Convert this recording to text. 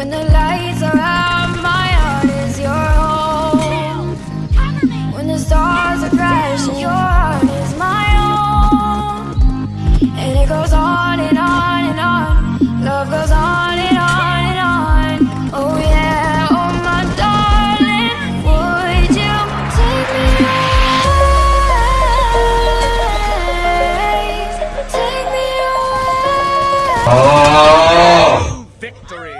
When the lights are out, my heart is your home. When the stars are crashing, your heart is my own. And it goes on and on and on. Love goes on and on and on. Oh yeah, oh my darling, would you take me away? Take me away. Oh. Victory!